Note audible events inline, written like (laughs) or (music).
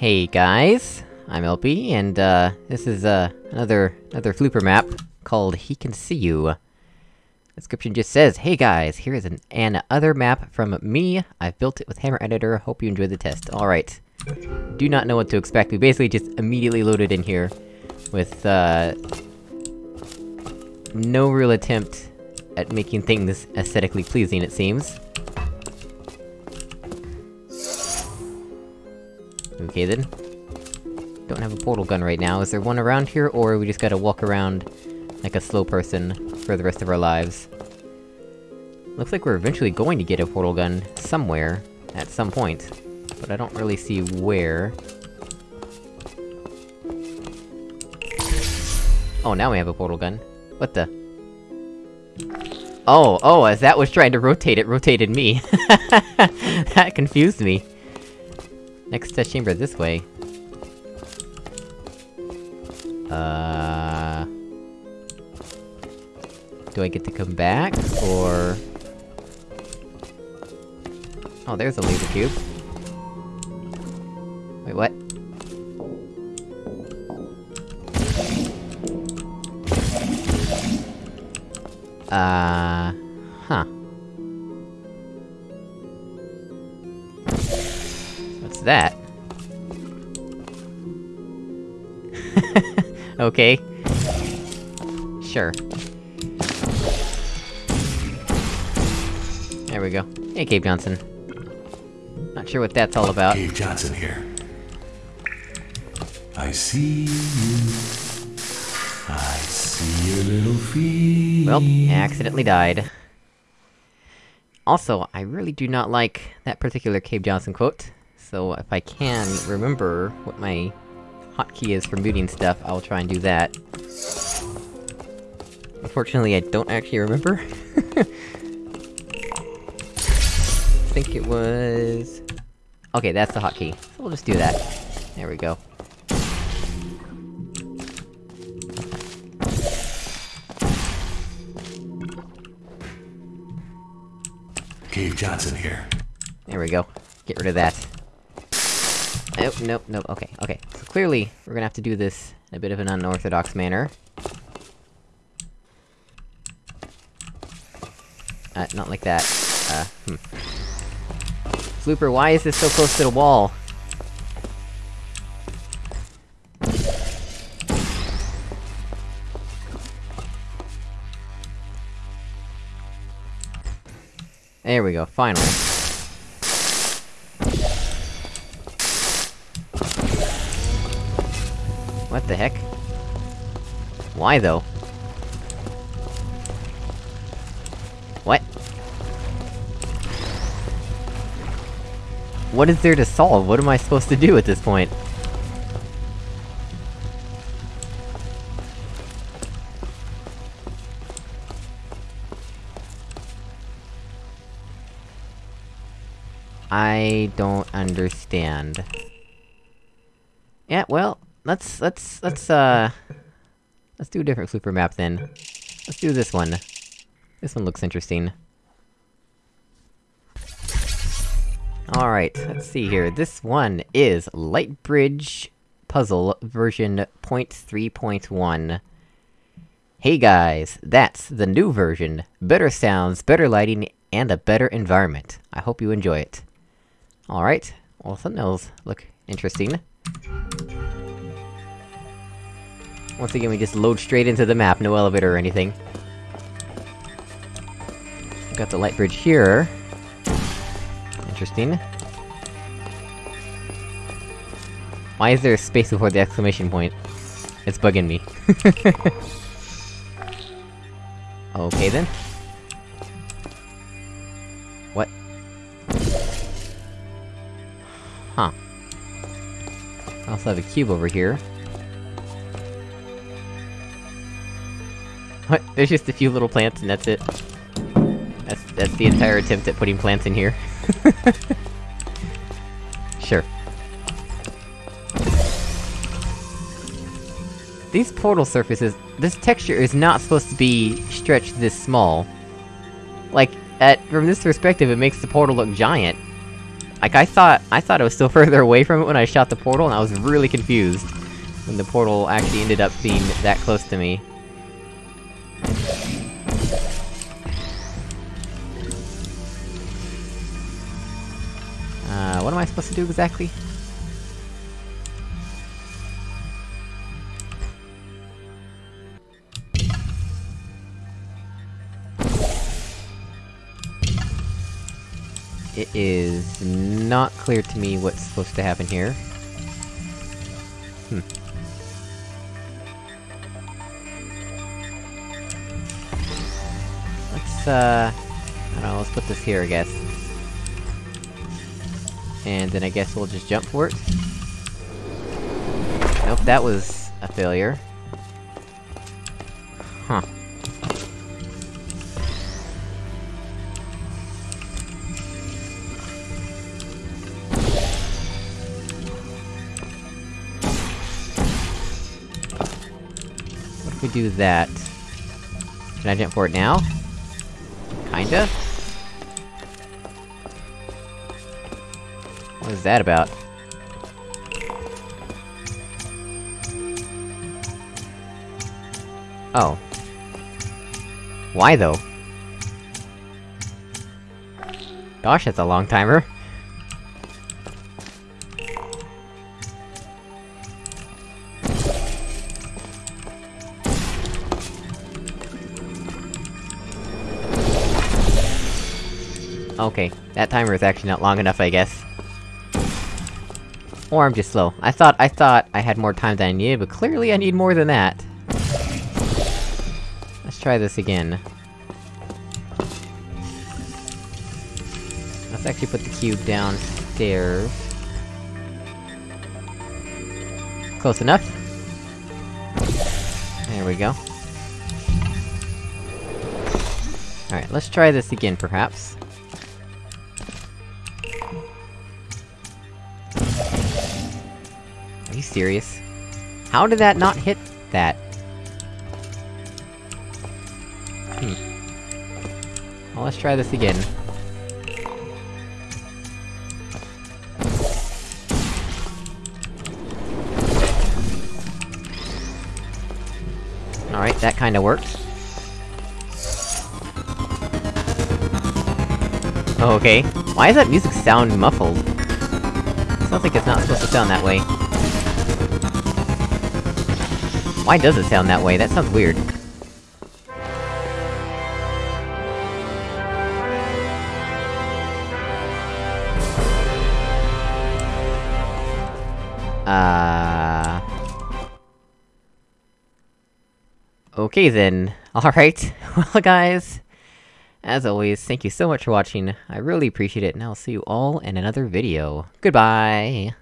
Hey guys, I'm LP, and uh, this is uh, another, another Flooper map, called He Can See You. Description just says, Hey guys, here is an, an other map from me, I've built it with Hammer Editor, hope you enjoyed the test. Alright. Do not know what to expect, we basically just immediately loaded in here, with, uh... No real attempt at making things aesthetically pleasing, it seems. Okay then. Don't have a portal gun right now, is there one around here, or we just gotta walk around like a slow person for the rest of our lives? Looks like we're eventually going to get a portal gun somewhere, at some point. But I don't really see where. Oh, now we have a portal gun. What the? Oh, oh, as that was trying to rotate, it rotated me. (laughs) that confused me. Next test chamber this way. Uh... Do I get to come back, or...? Oh, there's a laser cube. Wait, what? Uh... (laughs) okay. Sure. There we go. Hey, Cave Johnson. Not sure what that's all about. Cave Johnson here. I see you. I see your little feet. Well, I accidentally died. Also, I really do not like that particular Cave Johnson quote, so if I can remember what my hotkey is for muting stuff, I'll try and do that. Unfortunately, I don't actually remember. (laughs) I think it was... Okay, that's the hotkey, so we'll just do that. There we go. Cave Johnson here. There we go. Get rid of that. Nope, nope, nope, okay, okay. So clearly, we're gonna have to do this in a bit of an unorthodox manner. Uh, not like that. Uh, hmm. Flooper, why is this so close to the wall? There we go, finally. The heck? Why though? What? What is there to solve? What am I supposed to do at this point? I don't understand. Yeah, well, let's- let's- let's, (laughs) uh... Let's do a different super map then. Let's do this one. This one looks interesting. Alright, let's see here. This one is Lightbridge Puzzle version 0.3.1. Hey guys, that's the new version. Better sounds, better lighting, and a better environment. I hope you enjoy it. Alright, well thumbnails look interesting. Once again, we just load straight into the map, no elevator or anything. Got the light bridge here. Interesting. Why is there a space before the exclamation point? It's bugging me. (laughs) okay then. What? Huh. I also have a cube over here. What? There's just a few little plants and that's it. That's- that's the entire attempt at putting plants in here. (laughs) sure. These portal surfaces- this texture is not supposed to be stretched this small. Like, at- from this perspective, it makes the portal look giant. Like, I thought- I thought it was still (laughs) further away from it when I shot the portal, and I was really confused. When the portal actually ended up being that close to me. Supposed to do exactly? It is not clear to me what's supposed to happen here. Hmm. Let's, uh... I don't know, let's put this here, I guess. And then I guess we'll just jump for it. Nope, that was a failure. Huh. What if we do that? Can I jump for it now? Kinda? Is that about? Oh. Why though? Gosh, that's a long timer. Okay, that timer is actually not long enough, I guess. Or I'm just slow. I thought- I thought I had more time than I needed, but clearly I need more than that. Let's try this again. Let's actually put the cube downstairs. Close enough. There we go. Alright, let's try this again, perhaps. You serious? How did that not hit that? Hmm. Well, let's try this again. Alright, that kinda worked. Okay. Why does that music sound muffled? Sounds like it's not supposed to sound that way. Why does it sound that way? That sounds weird. Uh... Okay then. (laughs) Alright. (laughs) Well guys... As always, thank you so much for watching, I really appreciate it, and I'll see you all in another video. Goodbye!